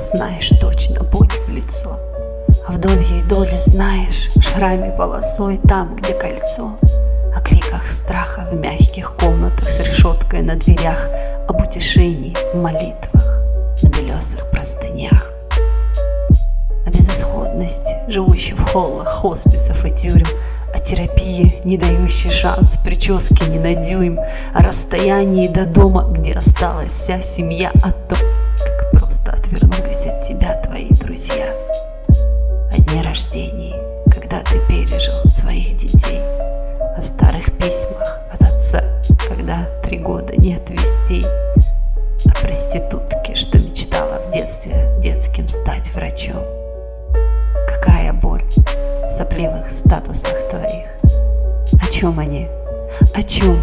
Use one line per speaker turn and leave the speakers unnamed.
знаешь точно боль в лицо. А вдовьей доли знаешь, шраме полосой там, где кольцо. О криках страха в мягких комнатах с решеткой на дверях, Об утешении в молитвах на белесых простынях. О безысходности, живущей в холлах хосписов и тюрем, о терапии, не дающей шанс прически не на дюйм, О расстоянии до дома, где осталась вся семья, О том, пережил своих детей, О старых письмах от отца, когда три года нет вестей, О проститутке, что мечтала в детстве детским стать врачом. Какая боль! сопливых статусах твоих. О чем они? О чем?